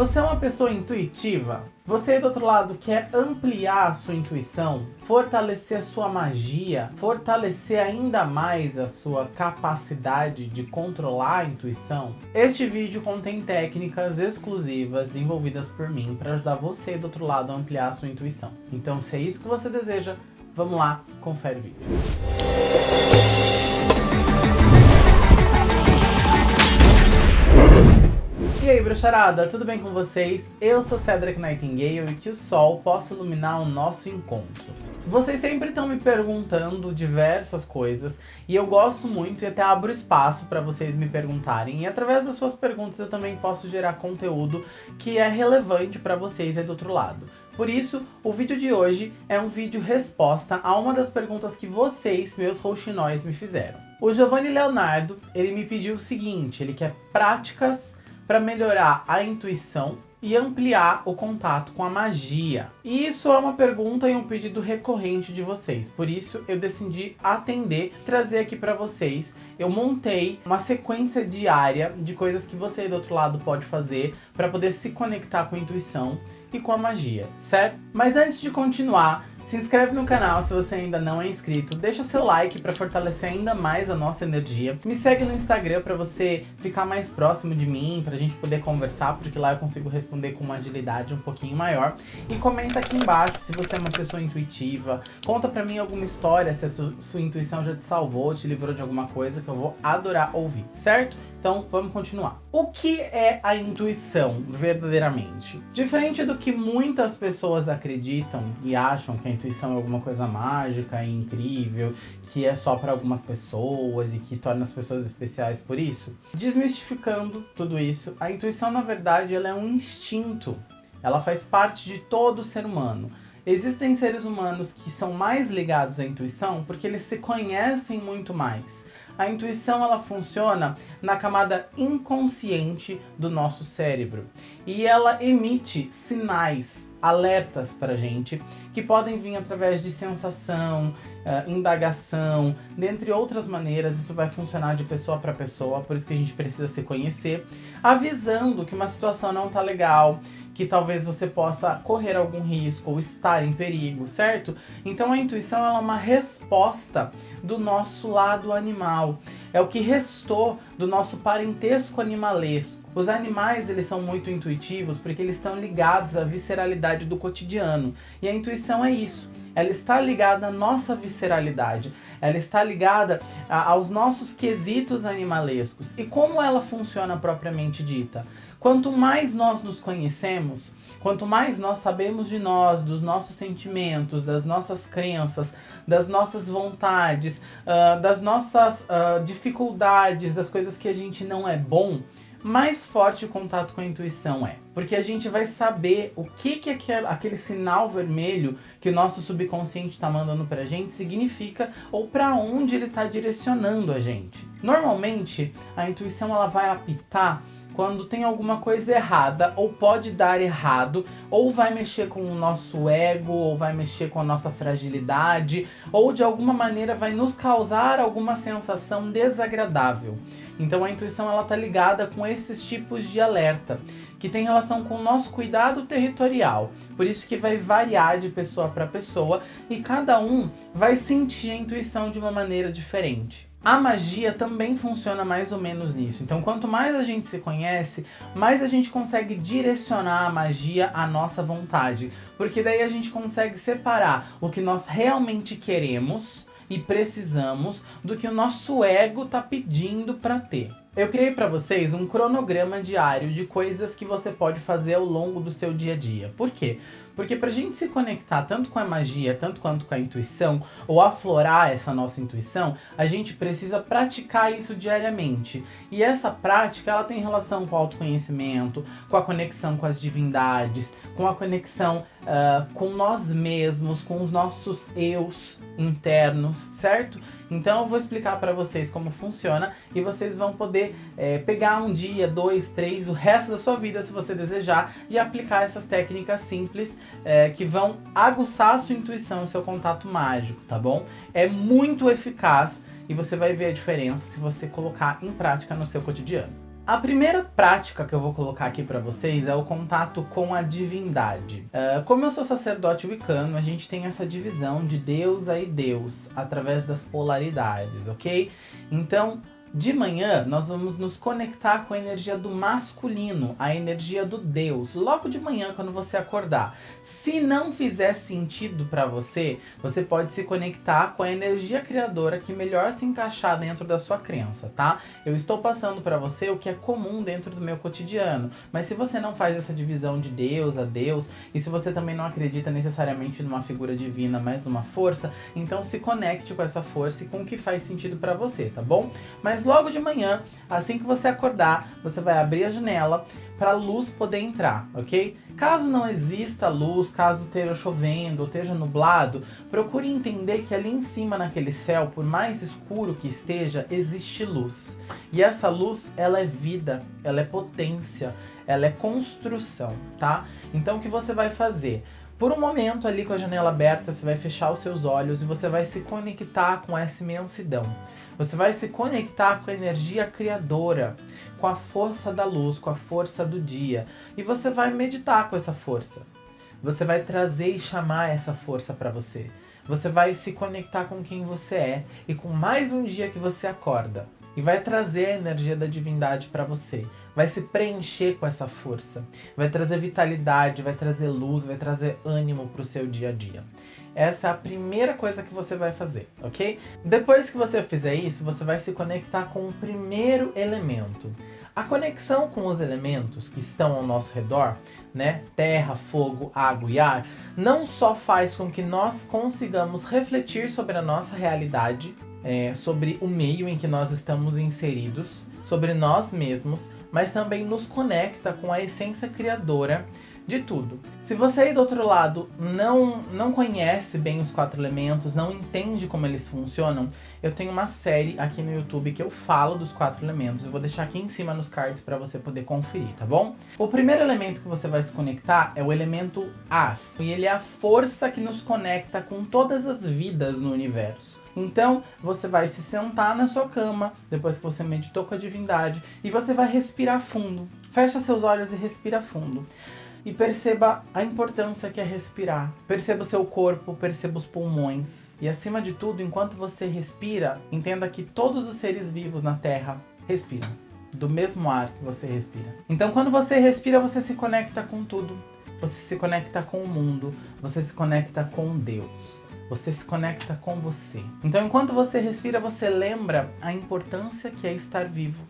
Você é uma pessoa intuitiva? Você do outro lado quer ampliar a sua intuição, fortalecer a sua magia, fortalecer ainda mais a sua capacidade de controlar a intuição? Este vídeo contém técnicas exclusivas envolvidas por mim para ajudar você do outro lado a ampliar a sua intuição. Então se é isso que você deseja, vamos lá, confere o vídeo. E aí, bruxarada, tudo bem com vocês? Eu sou Cedric Nightingale e que o sol possa iluminar o nosso encontro. Vocês sempre estão me perguntando diversas coisas e eu gosto muito e até abro espaço para vocês me perguntarem. E através das suas perguntas eu também posso gerar conteúdo que é relevante para vocês aí do outro lado. Por isso, o vídeo de hoje é um vídeo resposta a uma das perguntas que vocês, meus rouxinóis, me fizeram. O Giovanni Leonardo, ele me pediu o seguinte, ele quer práticas para melhorar a intuição e ampliar o contato com a magia? E isso é uma pergunta e um pedido recorrente de vocês, por isso eu decidi atender, trazer aqui para vocês. Eu montei uma sequência diária de coisas que você do outro lado pode fazer para poder se conectar com a intuição e com a magia, certo? Mas antes de continuar, se inscreve no canal se você ainda não é inscrito, deixa seu like para fortalecer ainda mais a nossa energia. Me segue no Instagram para você ficar mais próximo de mim, para a gente poder conversar, porque lá eu consigo responder com uma agilidade um pouquinho maior. E comenta aqui embaixo se você é uma pessoa intuitiva, conta para mim alguma história, se a sua, sua intuição já te salvou, te livrou de alguma coisa, que eu vou adorar ouvir, certo? Então vamos continuar. O que é a intuição verdadeiramente? Diferente do que muitas pessoas acreditam e acham que a intuição é alguma coisa mágica e incrível, que é só para algumas pessoas e que torna as pessoas especiais por isso, desmistificando tudo isso, a intuição na verdade ela é um instinto. Ela faz parte de todo ser humano. Existem seres humanos que são mais ligados à intuição porque eles se conhecem muito mais a intuição ela funciona na camada inconsciente do nosso cérebro. E ela emite sinais, alertas para gente, que podem vir através de sensação, uh, indagação, dentre outras maneiras, isso vai funcionar de pessoa para pessoa, por isso que a gente precisa se conhecer, avisando que uma situação não tá legal, que talvez você possa correr algum risco ou estar em perigo, certo? Então a intuição é uma resposta do nosso lado animal. É o que restou do nosso parentesco animalesco. Os animais, eles são muito intuitivos porque eles estão ligados à visceralidade do cotidiano. E a intuição é isso. Ela está ligada à nossa visceralidade. Ela está ligada a, aos nossos quesitos animalescos. E como ela funciona propriamente dita? Quanto mais nós nos conhecemos, quanto mais nós sabemos de nós, dos nossos sentimentos, das nossas crenças, das nossas vontades, uh, das nossas uh, dificuldades, das coisas que a gente não é bom, mais forte o contato com a intuição é. Porque a gente vai saber o que, que aquele, aquele sinal vermelho que o nosso subconsciente está mandando pra gente significa ou para onde ele está direcionando a gente. Normalmente, a intuição ela vai apitar quando tem alguma coisa errada, ou pode dar errado, ou vai mexer com o nosso ego, ou vai mexer com a nossa fragilidade, ou de alguma maneira vai nos causar alguma sensação desagradável. Então a intuição ela tá ligada com esses tipos de alerta, que tem relação com o nosso cuidado territorial. Por isso que vai variar de pessoa para pessoa e cada um vai sentir a intuição de uma maneira diferente. A magia também funciona mais ou menos nisso. Então, quanto mais a gente se conhece, mais a gente consegue direcionar a magia à nossa vontade. Porque daí a gente consegue separar o que nós realmente queremos e precisamos do que o nosso ego tá pedindo para ter. Eu criei para vocês um cronograma diário de coisas que você pode fazer ao longo do seu dia a dia. Por quê? Porque pra gente se conectar tanto com a magia, tanto quanto com a intuição, ou aflorar essa nossa intuição, a gente precisa praticar isso diariamente. E essa prática, ela tem relação com o autoconhecimento, com a conexão com as divindades, com a conexão uh, com nós mesmos, com os nossos eus internos, certo? Então eu vou explicar para vocês como funciona e vocês vão poder é, pegar um dia, dois, três, o resto da sua vida se você desejar e aplicar essas técnicas simples é, que vão aguçar a sua intuição e seu contato mágico, tá bom? É muito eficaz e você vai ver a diferença se você colocar em prática no seu cotidiano. A primeira prática que eu vou colocar aqui para vocês é o contato com a divindade. Uh, como eu sou sacerdote wicano, a gente tem essa divisão de Deus e Deus, através das polaridades, ok? Então, de manhã, nós vamos nos conectar com a energia do masculino, a energia do Deus, logo de manhã quando você acordar. Se não fizer sentido para você, você pode se conectar com a energia criadora que melhor se encaixar dentro da sua crença, tá? Eu estou passando para você o que é comum dentro do meu cotidiano, mas se você não faz essa divisão de Deus a Deus, e se você também não acredita necessariamente numa figura divina, mas numa força, então se conecte com essa força e com o que faz sentido para você, tá bom? Mas mas logo de manhã, assim que você acordar, você vai abrir a janela para a luz poder entrar, ok? Caso não exista luz, caso esteja chovendo ou esteja nublado, procure entender que ali em cima naquele céu, por mais escuro que esteja, existe luz. E essa luz, ela é vida, ela é potência, ela é construção, tá? Então o que você vai fazer? Por um momento ali com a janela aberta, você vai fechar os seus olhos e você vai se conectar com essa imensidão. Você vai se conectar com a energia criadora, com a força da luz, com a força do dia. E você vai meditar com essa força. Você vai trazer e chamar essa força para você. Você vai se conectar com quem você é e com mais um dia que você acorda e vai trazer a energia da divindade para você. Vai se preencher com essa força. Vai trazer vitalidade, vai trazer luz, vai trazer ânimo para o seu dia a dia. Essa é a primeira coisa que você vai fazer, ok? Depois que você fizer isso, você vai se conectar com o primeiro elemento. A conexão com os elementos que estão ao nosso redor, né, terra, fogo, água e ar, não só faz com que nós consigamos refletir sobre a nossa realidade, é, sobre o meio em que nós estamos inseridos, sobre nós mesmos, mas também nos conecta com a essência criadora de tudo. Se você aí do outro lado não, não conhece bem os quatro elementos, não entende como eles funcionam, eu tenho uma série aqui no YouTube que eu falo dos quatro elementos. Eu vou deixar aqui em cima nos cards para você poder conferir, tá bom? O primeiro elemento que você vai se conectar é o elemento ar. E ele é a força que nos conecta com todas as vidas no universo. Então, você vai se sentar na sua cama, depois que você meditou com a divindade, e você vai respirar fundo. Fecha seus olhos e respira fundo. E perceba a importância que é respirar. Perceba o seu corpo, perceba os pulmões. E acima de tudo, enquanto você respira, entenda que todos os seres vivos na Terra respiram. Do mesmo ar que você respira. Então quando você respira, você se conecta com tudo. Você se conecta com o mundo. Você se conecta com Deus. Você se conecta com você. Então, enquanto você respira, você lembra a importância que é estar vivo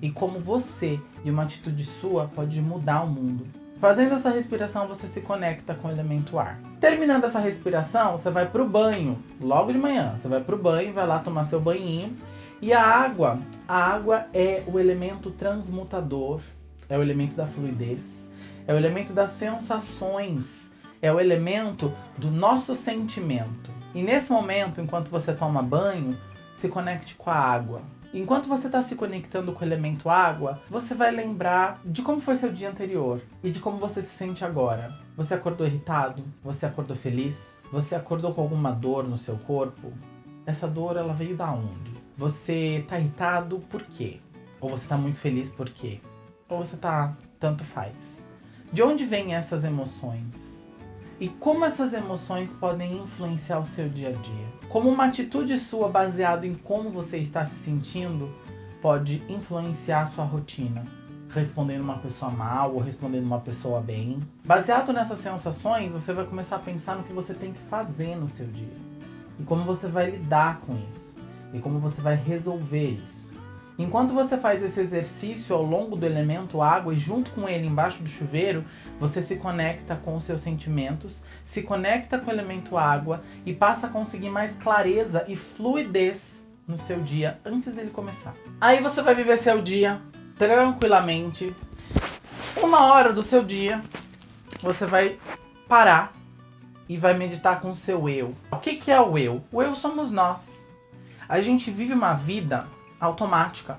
e como você e uma atitude sua pode mudar o mundo. Fazendo essa respiração, você se conecta com o elemento ar. Terminando essa respiração, você vai para o banho, logo de manhã. Você vai para o banho, vai lá tomar seu banhinho. E a água, a água é o elemento transmutador, é o elemento da fluidez, é o elemento das sensações, é o elemento do nosso sentimento. E nesse momento, enquanto você toma banho, se conecte com a água. Enquanto você está se conectando com o elemento água, você vai lembrar de como foi seu dia anterior e de como você se sente agora. Você acordou irritado? Você acordou feliz? Você acordou com alguma dor no seu corpo? Essa dor, ela veio da onde? Você está irritado por quê? Ou você está muito feliz por quê? Ou você está tanto faz? De onde vêm essas emoções? E como essas emoções podem influenciar o seu dia a dia. Como uma atitude sua baseada em como você está se sentindo pode influenciar a sua rotina. Respondendo uma pessoa mal ou respondendo uma pessoa bem. Baseado nessas sensações, você vai começar a pensar no que você tem que fazer no seu dia. E como você vai lidar com isso. E como você vai resolver isso. Enquanto você faz esse exercício ao longo do elemento água e junto com ele embaixo do chuveiro, você se conecta com os seus sentimentos, se conecta com o elemento água e passa a conseguir mais clareza e fluidez no seu dia antes dele começar. Aí você vai viver seu dia tranquilamente. Uma hora do seu dia, você vai parar e vai meditar com o seu eu. O que, que é o eu? O eu somos nós. A gente vive uma vida automática.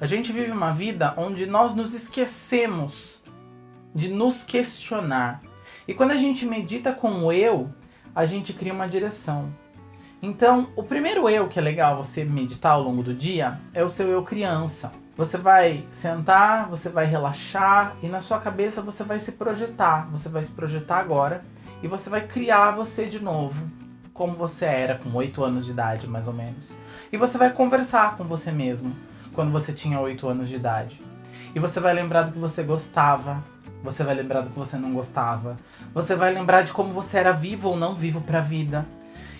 A gente vive uma vida onde nós nos esquecemos de nos questionar. E quando a gente medita com o eu, a gente cria uma direção. Então, o primeiro eu que é legal você meditar ao longo do dia é o seu eu criança. Você vai sentar, você vai relaxar e na sua cabeça você vai se projetar. Você vai se projetar agora e você vai criar você de novo, como você era com 8 anos de idade, mais ou menos. E você vai conversar com você mesmo quando você tinha 8 anos de idade. E você vai lembrar do que você gostava, você vai lembrar do que você não gostava, você vai lembrar de como você era vivo ou não vivo para a vida.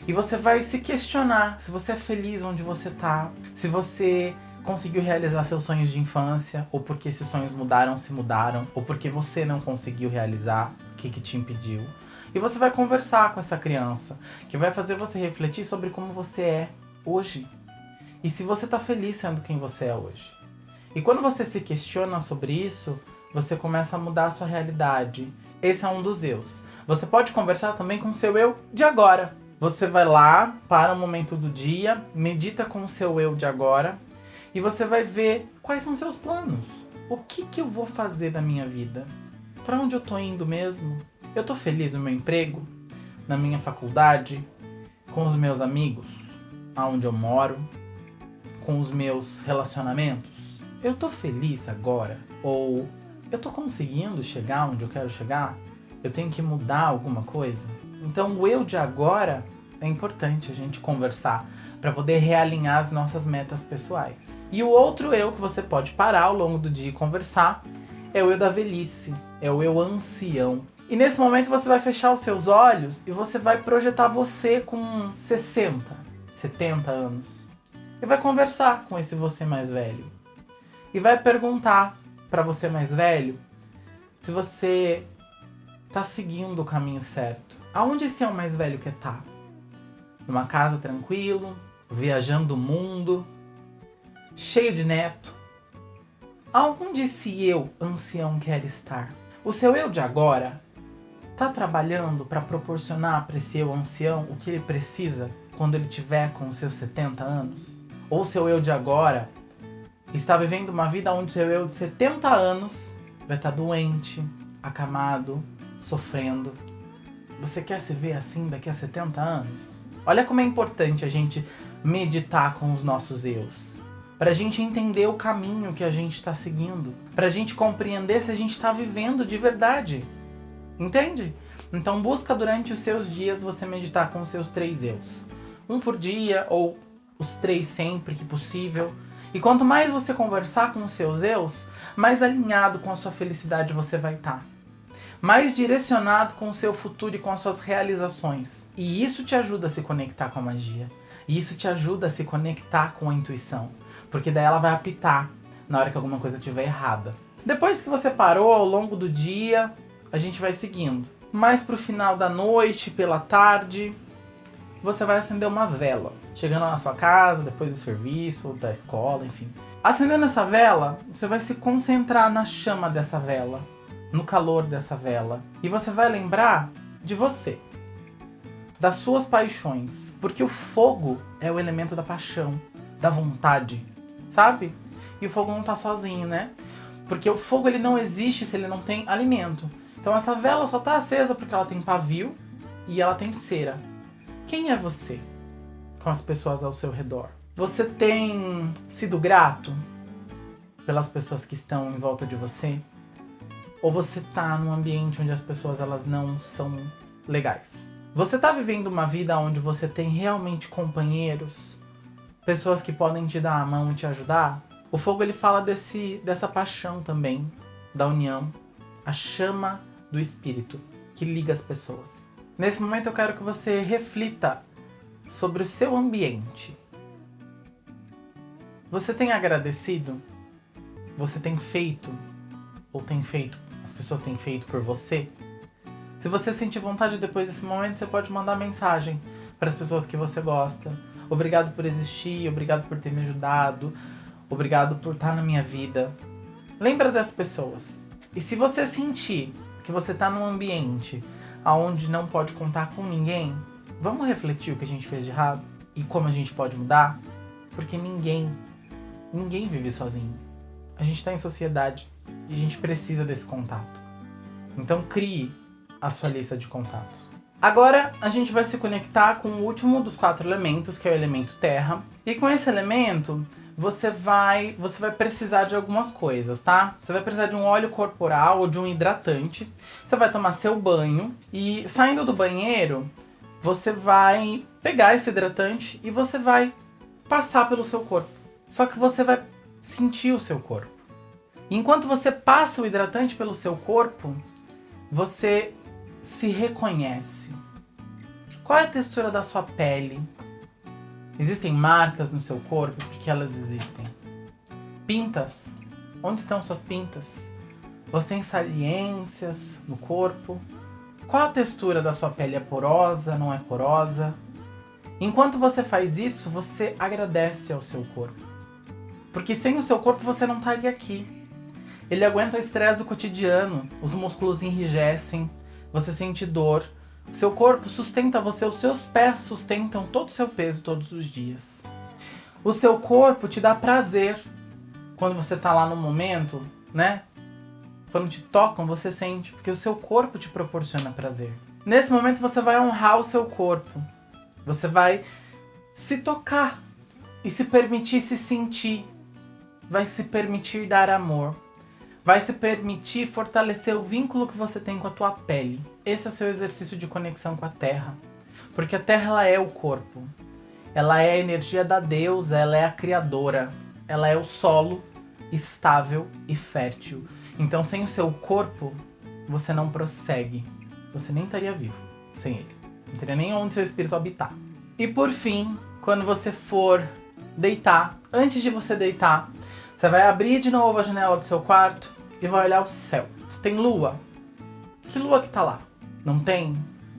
E você vai se questionar se você é feliz onde você tá, se você conseguiu realizar seus sonhos de infância, ou porque esses sonhos mudaram, se mudaram, ou porque você não conseguiu realizar, o que, que te impediu. E você vai conversar com essa criança, que vai fazer você refletir sobre como você é hoje. E se você tá feliz sendo quem você é hoje. E quando você se questiona sobre isso, você começa a mudar a sua realidade. Esse é um dos eus. Você pode conversar também com o seu eu de agora. Você vai lá, para o momento do dia, medita com o seu eu de agora e você vai ver quais são seus planos. O que, que eu vou fazer da minha vida? Para onde eu tô indo mesmo? Eu tô feliz no meu emprego? Na minha faculdade? Com os meus amigos? Aonde eu moro? Com os meus relacionamentos? Eu tô feliz agora? Ou eu tô conseguindo chegar onde eu quero chegar? Eu tenho que mudar alguma coisa? Então o eu de agora é importante a gente conversar para poder realinhar as nossas metas pessoais. E o outro eu que você pode parar ao longo do dia e conversar é o eu da velhice, é o eu ancião. E nesse momento você vai fechar os seus olhos e você vai projetar você com 60, 70 anos. E vai conversar com esse você mais velho. E vai perguntar para você mais velho se você tá seguindo o caminho certo. Aonde esse é o mais velho estar? Tá? Numa casa tranquilo, viajando o mundo, cheio de neto. Aonde esse eu ancião quer estar? O seu eu de agora tá trabalhando para proporcionar para esse eu ancião o que ele precisa quando ele tiver com seus 70 anos? Ou seu eu de agora está vivendo uma vida onde seu eu de 70 anos vai estar tá doente, acamado, sofrendo. Você quer se ver assim daqui a 70 anos? Olha como é importante a gente meditar com os nossos eus. Para a gente entender o caminho que a gente está seguindo. Para a gente compreender se a gente está vivendo de verdade. Entende? Então busca durante os seus dias você meditar com os seus três eus. Um por dia ou os três sempre que possível. E quanto mais você conversar com os seus eus, mais alinhado com a sua felicidade você vai estar. Tá. Mais direcionado com o seu futuro e com as suas realizações. E isso te ajuda a se conectar com a magia. E isso te ajuda a se conectar com a intuição, porque daí ela vai apitar na hora que alguma coisa estiver errada. Depois que você parou ao longo do dia, a gente vai seguindo. Mais pro final da noite, pela tarde, você vai acender uma vela. Chegando na sua casa, depois do serviço, da escola, enfim. Acendendo essa vela, você vai se concentrar na chama dessa vela, no calor dessa vela. E você vai lembrar de você das suas paixões. Porque o fogo é o elemento da paixão, da vontade, sabe? E o fogo não tá sozinho, né? Porque o fogo ele não existe se ele não tem alimento. Então essa vela só tá acesa porque ela tem pavio e ela tem cera. Quem é você com as pessoas ao seu redor? Você tem sido grato pelas pessoas que estão em volta de você? Ou você tá num ambiente onde as pessoas elas não são legais? Você tá vivendo uma vida onde você tem realmente companheiros? Pessoas que podem te dar a mão e te ajudar? O fogo ele fala desse, dessa paixão também, da união, a chama do espírito que liga as pessoas. Nesse momento eu quero que você reflita sobre o seu ambiente. Você tem agradecido? Você tem feito? Ou tem feito? As pessoas têm feito por você? Se você sentir vontade depois desse momento, você pode mandar mensagem para as pessoas que você gosta. Obrigado por existir, obrigado por ter me ajudado, obrigado por estar na minha vida. Lembra das pessoas. E se você sentir que você está num ambiente onde não pode contar com ninguém, vamos refletir o que a gente fez de errado e como a gente pode mudar? Porque ninguém, ninguém vive sozinho. A gente está em sociedade e a gente precisa desse contato. Então crie a sua lista de contatos. Agora a gente vai se conectar com o último dos quatro elementos, que é o elemento terra. E com esse elemento, você vai, você vai precisar de algumas coisas, tá? Você vai precisar de um óleo corporal ou de um hidratante. Você vai tomar seu banho e saindo do banheiro, você vai pegar esse hidratante e você vai passar pelo seu corpo. Só que você vai sentir o seu corpo. Enquanto você passa o hidratante pelo seu corpo, você se reconhece. Qual é a textura da sua pele? Existem marcas no seu corpo? Porque elas existem. Pintas. Onde estão suas pintas? Você tem saliências no corpo? Qual a textura da sua pele? É porosa? Não é porosa? Enquanto você faz isso, você agradece ao seu corpo. Porque sem o seu corpo você não estaria aqui. Ele aguenta o estresse do cotidiano, os músculos enrijecem, você sente dor, o seu corpo sustenta você, os seus pés sustentam todo o seu peso todos os dias. O seu corpo te dá prazer quando você está lá no momento, né? Quando te tocam, você sente, porque o seu corpo te proporciona prazer. Nesse momento você vai honrar o seu corpo. Você vai se tocar e se permitir se sentir. Vai se permitir dar amor vai se permitir fortalecer o vínculo que você tem com a tua pele. Esse é o seu exercício de conexão com a Terra. Porque a Terra ela é o corpo. Ela é a energia da deusa, ela é a criadora. Ela é o solo estável e fértil. Então, sem o seu corpo, você não prossegue. Você nem estaria vivo sem ele. Não teria nem onde seu espírito habitar. E por fim, quando você for deitar, antes de você deitar, você vai abrir de novo a janela do seu quarto e vai olhar o céu. Tem lua. Que lua que tá lá? Não tem?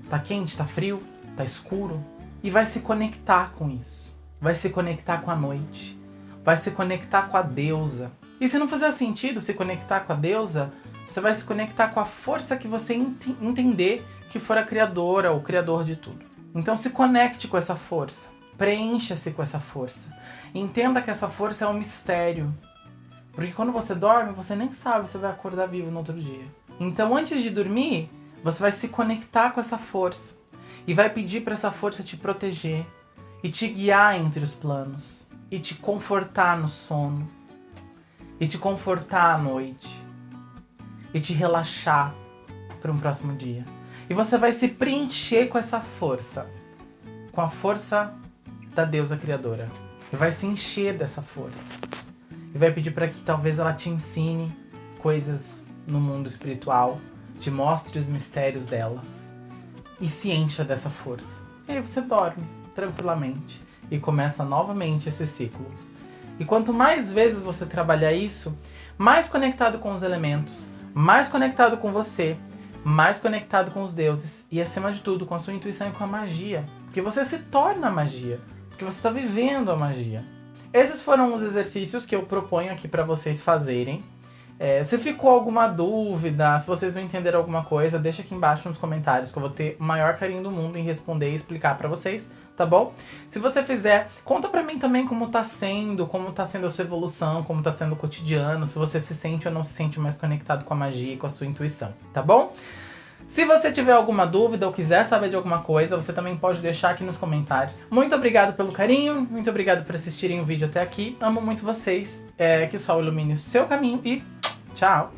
Tá quente, tá frio, tá escuro? E vai se conectar com isso. Vai se conectar com a noite. Vai se conectar com a deusa. E se não fizer sentido se conectar com a deusa, você vai se conectar com a força que você ent entender que for a criadora ou criador de tudo. Então se conecte com essa força. Preencha-se com essa força. Entenda que essa força é um mistério. Porque quando você dorme, você nem sabe se vai acordar vivo no outro dia. Então, antes de dormir, você vai se conectar com essa força e vai pedir para essa força te proteger e te guiar entre os planos e te confortar no sono e te confortar à noite e te relaxar para um próximo dia. E você vai se preencher com essa força, com a força da deusa criadora. E vai se encher dessa força e vai pedir para que talvez ela te ensine coisas no mundo espiritual, te mostre os mistérios dela e se encha dessa força. E aí você dorme tranquilamente e começa novamente esse ciclo. E quanto mais vezes você trabalhar isso, mais conectado com os elementos, mais conectado com você, mais conectado com os deuses e acima de tudo com a sua intuição e com a magia, porque você se torna magia, porque você está vivendo a magia. Esses foram os exercícios que eu proponho aqui para vocês fazerem. É, se ficou alguma dúvida, se vocês não entenderam alguma coisa, deixa aqui embaixo nos comentários que eu vou ter o maior carinho do mundo em responder e explicar para vocês, tá bom? Se você fizer, conta pra mim também como tá sendo, como tá sendo a sua evolução, como tá sendo o cotidiano, se você se sente ou não se sente mais conectado com a magia e com a sua intuição, tá bom? Se você tiver alguma dúvida ou quiser saber de alguma coisa, você também pode deixar aqui nos comentários. Muito obrigado pelo carinho, muito obrigado por assistirem o vídeo até aqui. Amo muito vocês, é, que o sol ilumine o seu caminho e tchau!